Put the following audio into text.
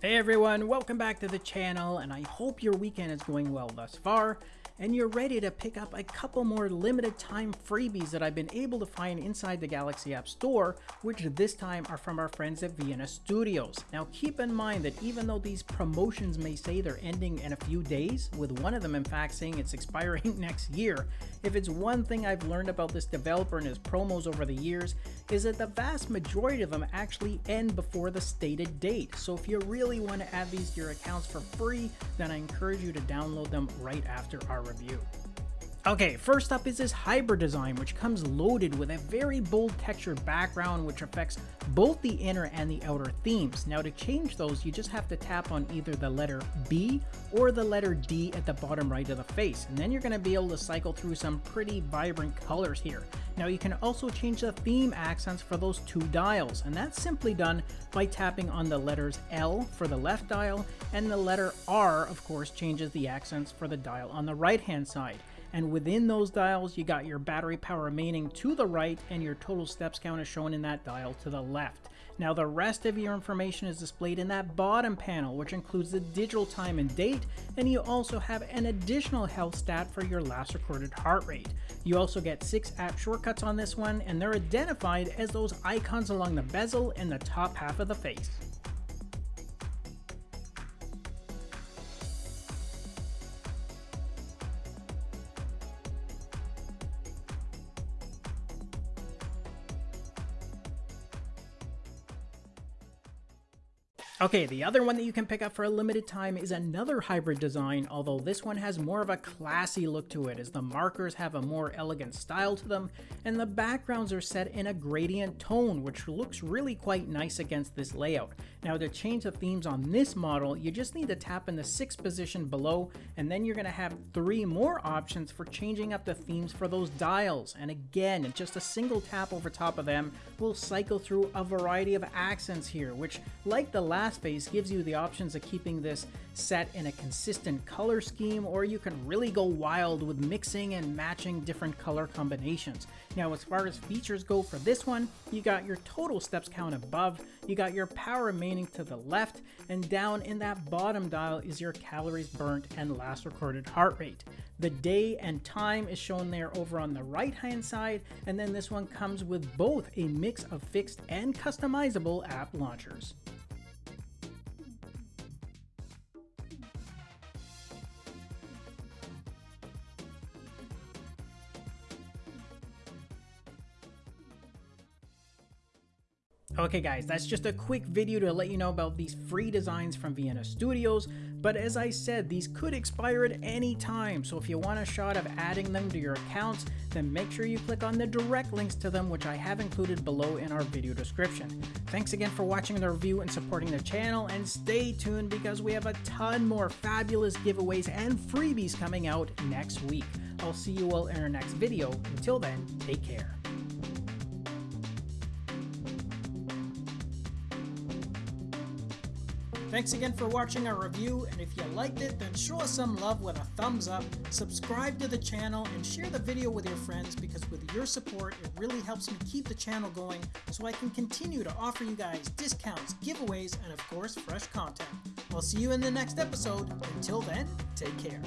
Hey everyone, welcome back to the channel and I hope your weekend is going well thus far and you're ready to pick up a couple more limited time freebies that I've been able to find inside the Galaxy App Store, which this time are from our friends at Vienna Studios. Now keep in mind that even though these promotions may say they're ending in a few days, with one of them in fact saying it's expiring next year, if it's one thing I've learned about this developer and his promos over the years, is that the vast majority of them actually end before the stated date. So if you really want to add these to your accounts for free, then I encourage you to download them right after our review. Okay, first up is this hybrid design, which comes loaded with a very bold textured background, which affects both the inner and the outer themes. Now to change those, you just have to tap on either the letter B or the letter D at the bottom right of the face, and then you're going to be able to cycle through some pretty vibrant colors here. Now you can also change the theme accents for those two dials, and that's simply done by tapping on the letters L for the left dial, and the letter R, of course, changes the accents for the dial on the right hand side and within those dials you got your battery power remaining to the right and your total steps count is shown in that dial to the left. Now the rest of your information is displayed in that bottom panel which includes the digital time and date and you also have an additional health stat for your last recorded heart rate. You also get 6 app shortcuts on this one and they're identified as those icons along the bezel in the top half of the face. Okay, the other one that you can pick up for a limited time is another hybrid design, although this one has more of a classy look to it as the markers have a more elegant style to them, and the backgrounds are set in a gradient tone, which looks really quite nice against this layout. Now to change the themes on this model, you just need to tap in the 6th position below, and then you're going to have three more options for changing up the themes for those dials. And again, just a single tap over top of them will cycle through a variety of accents here, which like the last phase gives you the options of keeping this set in a consistent color scheme, or you can really go wild with mixing and matching different color combinations. Now, as far as features go for this one, you got your total steps count above, you got your power remaining to the left, and down in that bottom dial is your calories burnt and last recorded heart rate. The day and time is shown there over on the right hand side, and then this one comes with both a mix of fixed and customizable app launchers. Okay guys, that's just a quick video to let you know about these free designs from Vienna Studios, but as I said, these could expire at any time, so if you want a shot of adding them to your accounts, then make sure you click on the direct links to them which I have included below in our video description. Thanks again for watching the review and supporting the channel, and stay tuned because we have a ton more fabulous giveaways and freebies coming out next week. I'll see you all in our next video. Until then, take care. Thanks again for watching our review, and if you liked it, then show us some love with a thumbs up, subscribe to the channel, and share the video with your friends because with your support, it really helps me keep the channel going so I can continue to offer you guys discounts, giveaways, and of course, fresh content. I'll see you in the next episode. Until then, take care.